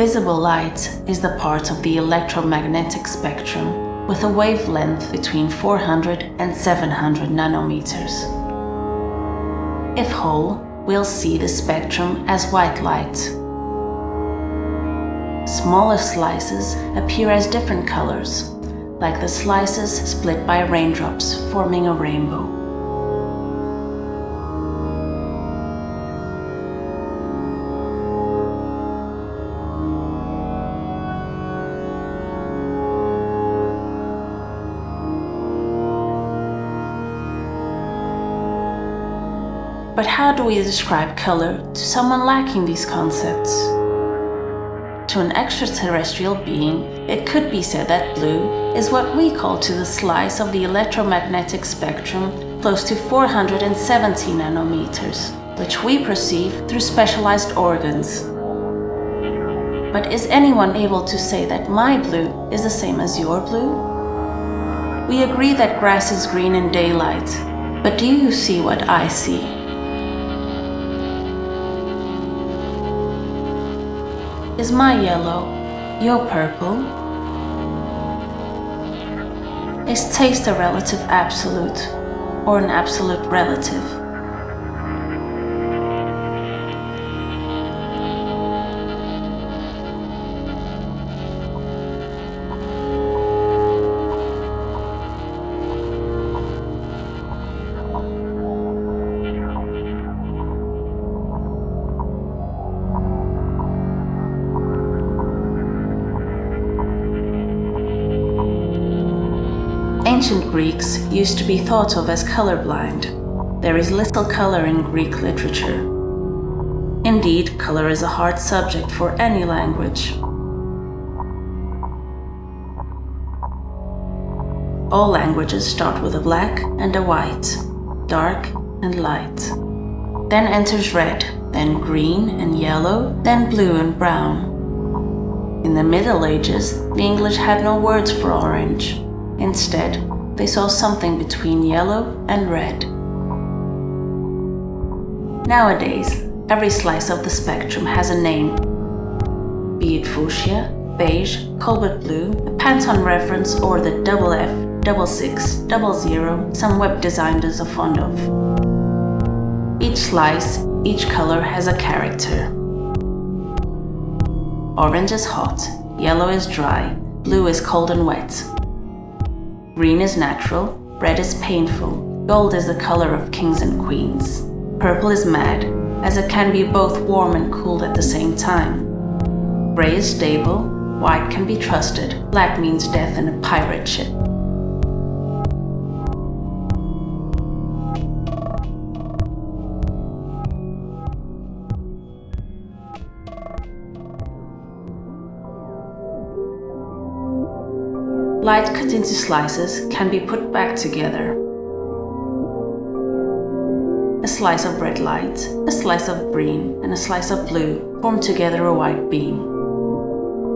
Visible light is the part of the electromagnetic spectrum with a wavelength between 400 and 700 nanometers. If whole, we'll see the spectrum as white light. Smaller slices appear as different colors, like the slices split by raindrops forming a rainbow. But how do we describe color to someone lacking these concepts? To an extraterrestrial being, it could be said that blue is what we call to the slice of the electromagnetic spectrum close to 470 nanometers, which we perceive through specialized organs. But is anyone able to say that my blue is the same as your blue? We agree that grass is green in daylight, but do you see what I see? Is my yellow your purple? Is taste a relative absolute or an absolute relative? Ancient Greeks used to be thought of as colorblind. There is little color in Greek literature. Indeed, color is a hard subject for any language. All languages start with a black and a white, dark and light. Then enters red, then green and yellow, then blue and brown. In the Middle Ages, the English had no words for orange. Instead, they saw something between yellow and red. Nowadays, every slice of the spectrum has a name, be it fuchsia, beige, cobalt blue, a Pantone reference or the double F, double six, double zero some web designers are fond of. Each slice, each color has a character. Orange is hot, yellow is dry, blue is cold and wet, Green is natural, red is painful, gold is the color of kings and queens. Purple is mad, as it can be both warm and cool at the same time. Gray is stable, white can be trusted, black means death in a pirate ship. Light cut into slices can be put back together. A slice of red light, a slice of green, and a slice of blue form together a white beam.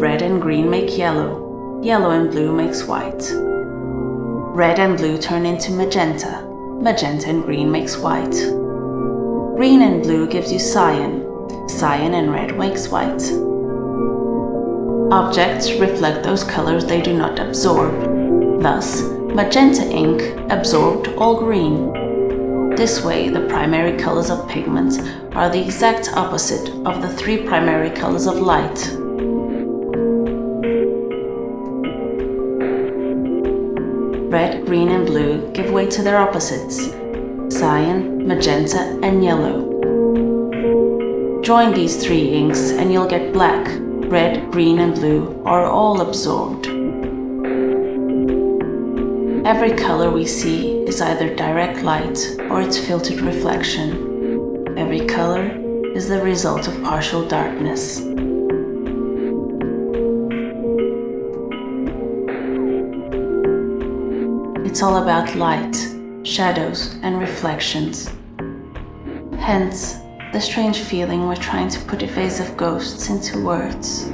Red and green make yellow, yellow and blue makes white. Red and blue turn into magenta, magenta and green makes white. Green and blue gives you cyan, cyan and red makes white. Objects reflect those colors they do not absorb. Thus, magenta ink absorbed all green. This way, the primary colors of pigments are the exact opposite of the three primary colors of light. Red, green and blue give way to their opposites, cyan, magenta and yellow. Join these three inks and you'll get black, red, green and blue are all absorbed. Every color we see is either direct light or its filtered reflection. Every color is the result of partial darkness. It's all about light, shadows and reflections. Hence, the strange feeling we're trying to put evasive ghosts into words.